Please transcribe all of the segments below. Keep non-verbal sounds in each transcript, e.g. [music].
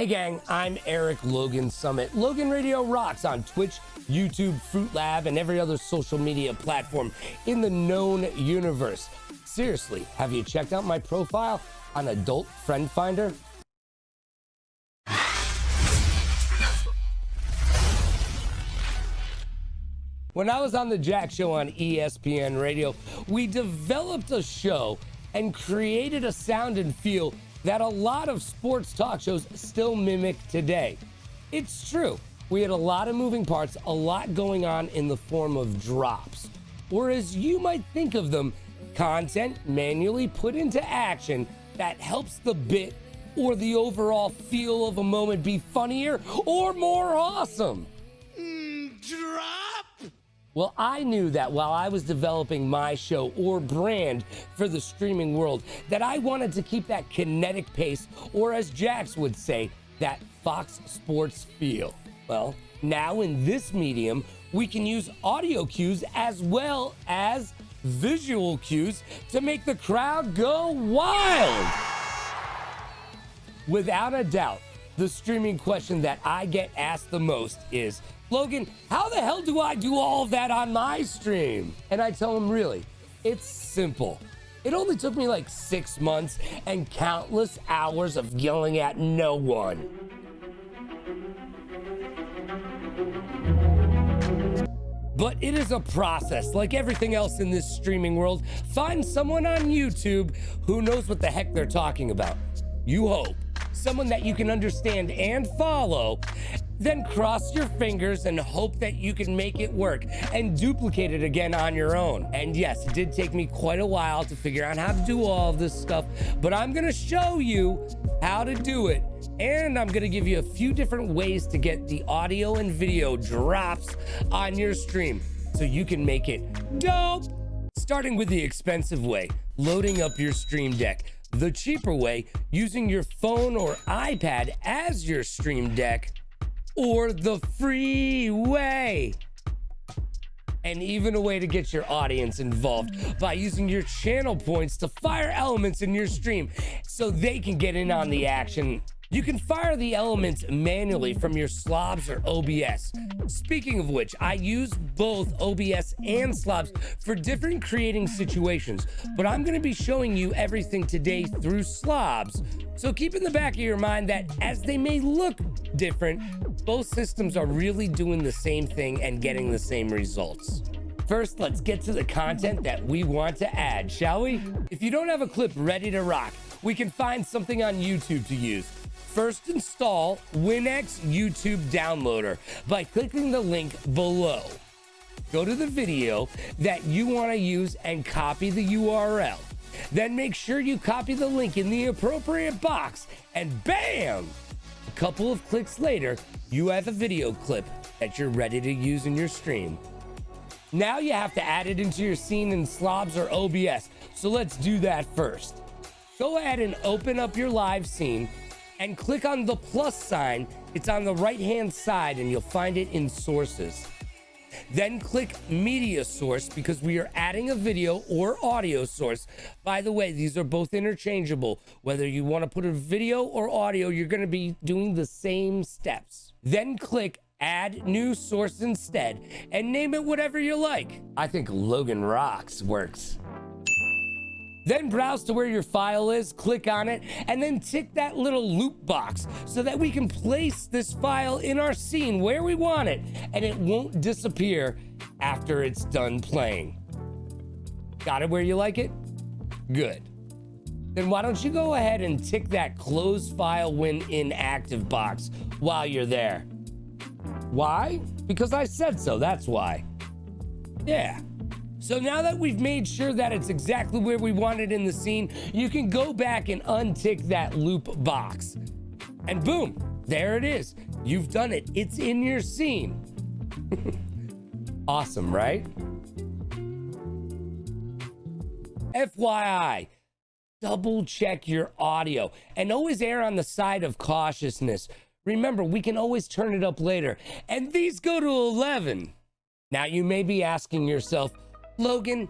Hey gang, I'm Eric Logan Summit. Logan Radio rocks on Twitch, YouTube, Fruit Lab, and every other social media platform in the known universe. Seriously, have you checked out my profile on Adult Friend Finder? When I was on the Jack Show on ESPN Radio, we developed a show and created a sound and feel that a lot of sports talk shows still mimic today. It's true. We had a lot of moving parts, a lot going on in the form of drops, or as you might think of them, content manually put into action that helps the bit or the overall feel of a moment be funnier or more awesome. Mm, drop! Well, I knew that while I was developing my show or brand for the streaming world, that I wanted to keep that kinetic pace, or as Jax would say, that Fox Sports feel. Well, now in this medium, we can use audio cues as well as visual cues to make the crowd go wild. Without a doubt, the streaming question that I get asked the most is Logan, how the hell do I do all of that on my stream? And I tell him, really, it's simple. It only took me like six months and countless hours of yelling at no one. But it is a process, like everything else in this streaming world. Find someone on YouTube who knows what the heck they're talking about. You hope. Someone that you can understand and follow, then cross your fingers and hope that you can make it work and duplicate it again on your own. And yes, it did take me quite a while to figure out how to do all of this stuff, but I'm gonna show you how to do it. And I'm gonna give you a few different ways to get the audio and video drops on your stream so you can make it dope. Starting with the expensive way, loading up your Stream Deck. The cheaper way, using your phone or iPad as your Stream Deck or the free way. And even a way to get your audience involved by using your channel points to fire elements in your stream so they can get in on the action you can fire the elements manually from your slobs or OBS. Speaking of which, I use both OBS and slobs for different creating situations, but I'm going to be showing you everything today through slobs. So keep in the back of your mind that as they may look different, both systems are really doing the same thing and getting the same results. First, let's get to the content that we want to add, shall we? If you don't have a clip ready to rock, we can find something on YouTube to use. First install WinX YouTube Downloader by clicking the link below. Go to the video that you want to use and copy the URL. Then make sure you copy the link in the appropriate box and bam! A couple of clicks later, you have a video clip that you're ready to use in your stream. Now you have to add it into your scene in Slobs or OBS. So let's do that first. Go ahead and open up your live scene and click on the plus sign. It's on the right hand side and you'll find it in sources. Then click media source because we are adding a video or audio source. By the way, these are both interchangeable. Whether you want to put a video or audio, you're going to be doing the same steps. Then click add new source instead and name it whatever you like. I think Logan Rocks works. Then browse to where your file is, click on it, and then tick that little loop box so that we can place this file in our scene where we want it and it won't disappear after it's done playing. Got it where you like it? Good. Then why don't you go ahead and tick that close file when inactive box while you're there. Why? Because I said so, that's why. Yeah. So now that we've made sure that it's exactly where we want it in the scene, you can go back and untick that loop box. And boom, there it is. You've done it. It's in your scene. [laughs] awesome, right? FYI, double check your audio and always err on the side of cautiousness. Remember, we can always turn it up later. And these go to 11. Now you may be asking yourself, Logan,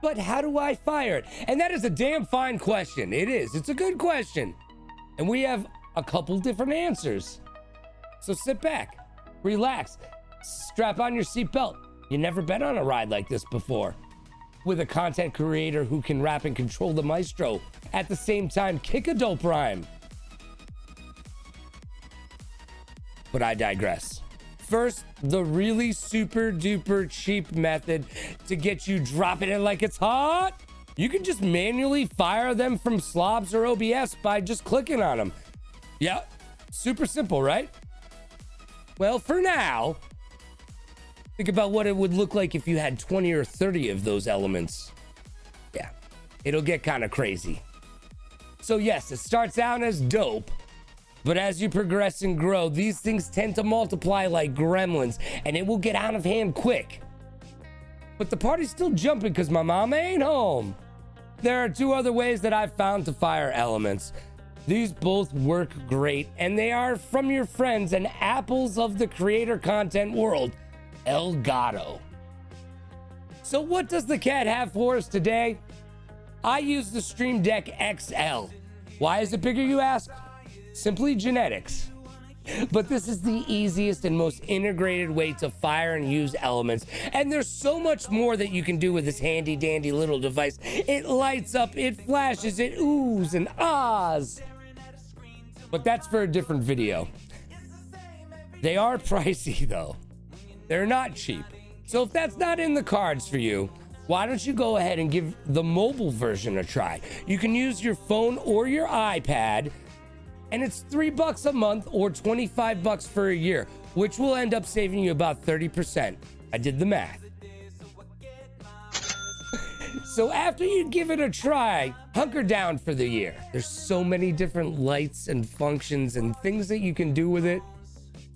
but how do I fire it? And that is a damn fine question. It is. It's a good question. And we have a couple different answers. So sit back, relax, strap on your seatbelt. You never been on a ride like this before. With a content creator who can rap and control the maestro, at the same time, kick a dope rhyme. But I digress. First, the really super duper cheap method to get you dropping it like it's hot. You can just manually fire them from slobs or OBS by just clicking on them. Yeah, super simple, right? Well, for now, think about what it would look like if you had 20 or 30 of those elements. Yeah, it'll get kind of crazy. So yes, it starts out as dope, but as you progress and grow, these things tend to multiply like gremlins, and it will get out of hand quick. But the party's still jumping because my mama ain't home. There are two other ways that I've found to fire elements. These both work great, and they are from your friends and apples of the creator content world, Elgato. So, what does the cat have for us today? I use the Stream Deck XL. Why is it bigger, you ask? Simply genetics. But this is the easiest and most integrated way to fire and use elements. And there's so much more that you can do with this handy dandy little device. It lights up, it flashes, it oohs and ahs. But that's for a different video. They are [laughs] pricey though. They're not cheap. So if that's not in the cards for you, why don't you go ahead and give the mobile version a try? You can use your phone or your iPad, and it's three bucks a month or 25 bucks for a year, which will end up saving you about 30%. I did the math. [laughs] So after you give it a try, hunker down for the year. There's so many different lights and functions and things that you can do with it.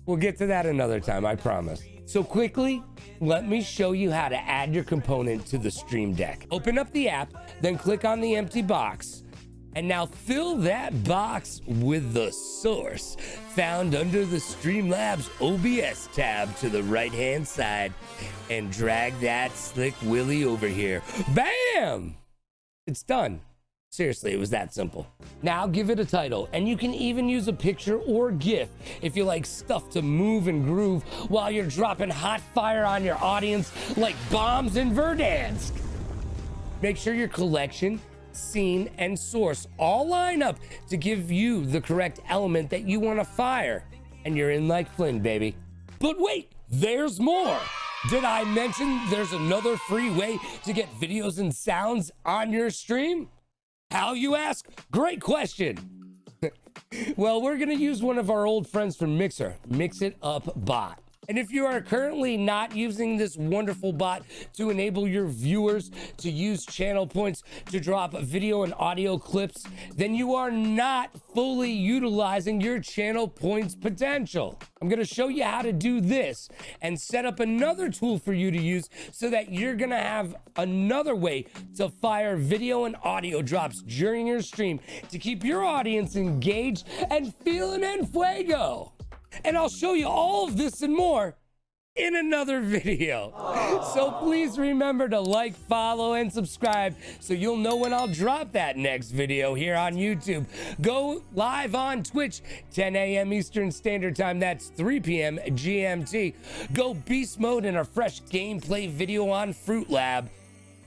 We'll get to that another time, I promise. So quickly, let me show you how to add your component to the Stream Deck. Open up the app, then click on the empty box. And now fill that box with the source found under the Streamlabs OBS tab to the right hand side and drag that slick willy over here. Bam! It's done. Seriously, it was that simple. Now give it a title, and you can even use a picture or GIF if you like stuff to move and groove while you're dropping hot fire on your audience like bombs in Verdansk. Make sure your collection, scene, and source all line up to give you the correct element that you want to fire. And you're in like Flynn, baby. But wait, there's more. Did I mention there's another free way to get videos and sounds on your stream? How you ask? Great question. [laughs] well, we're going to use one of our old friends from Mixer, Mix It Up Bot. And if you are currently not using this wonderful bot to enable your viewers to use channel points to drop video and audio clips, then you are not fully utilizing your channel points potential. I'm going to show you how to do this and set up another tool for you to use so that you're going to have another way to fire video and audio drops during your stream to keep your audience engaged and feeling en fuego. And I'll show you all of this and more in another video. So please remember to like, follow, and subscribe so you'll know when I'll drop that next video here on YouTube. Go live on Twitch, 10 a.m. Eastern Standard Time. That's 3 p.m. GMT. Go beast mode in a fresh gameplay video on Fruit Lab.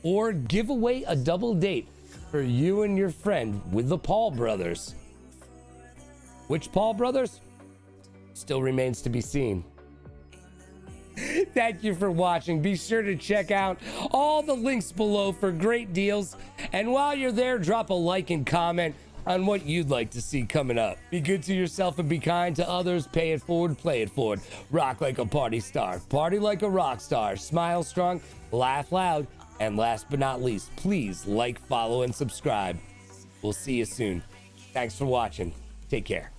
Or give away a double date for you and your friend with the Paul brothers. Which Paul brothers? Still remains to be seen. Thank you for watching. Be sure to check out all the links below for great deals. And while you're there, drop a like and comment on what you'd like to see coming up. Be good to yourself and be kind to others. Pay it forward, play it forward. Rock like a party star. Party like a rock star. Smile strong, laugh loud. And last but not least, please like, follow, and subscribe. We'll see you soon. Thanks for watching. Take care.